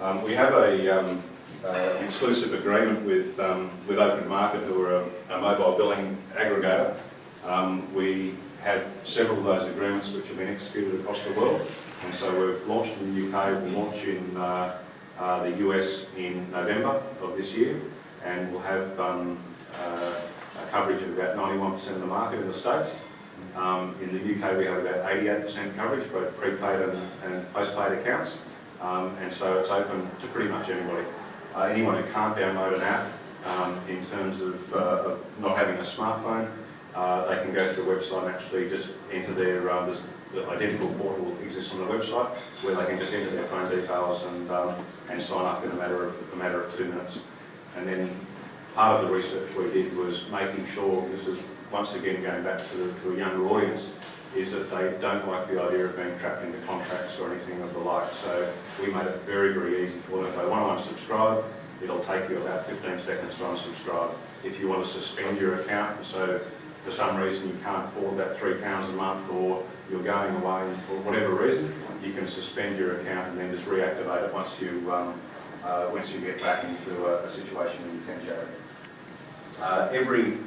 Um, we have a, um, uh, an exclusive agreement with, um, with Open Market, who are a, a mobile billing aggregator. Um, we have several of those agreements which have been executed across the world, and so we've launched in the UK, we'll launch in uh, uh, the US in November of this year, and we'll have um, uh, a coverage of about 91% of the market in the States. Um, in the UK, we have about 88% coverage, both prepaid and, and postpaid accounts. Um, and so it's open to pretty much anybody. Uh, anyone who can't download an app um, in terms of, uh, of not having a smartphone, uh, they can go to the website and actually just enter their, uh, this, the identical portal exists on the website where they can just enter their phone details and, um, and sign up in a matter of, a matter of two minutes. And then part of the research we did was making sure, this is once again going back to, to a younger audience, is that they don't like the idea of being trapped into contracts or anything of the like. So we made it very, very easy for them. If they want to unsubscribe, it'll take you about 15 seconds to unsubscribe. If you want to suspend your account, so for some reason you can't afford that three pounds a month or you're going away for whatever reason, you can suspend your account and then just reactivate it once you, um, uh, once you get back into a, a situation where you can generate. Uh, every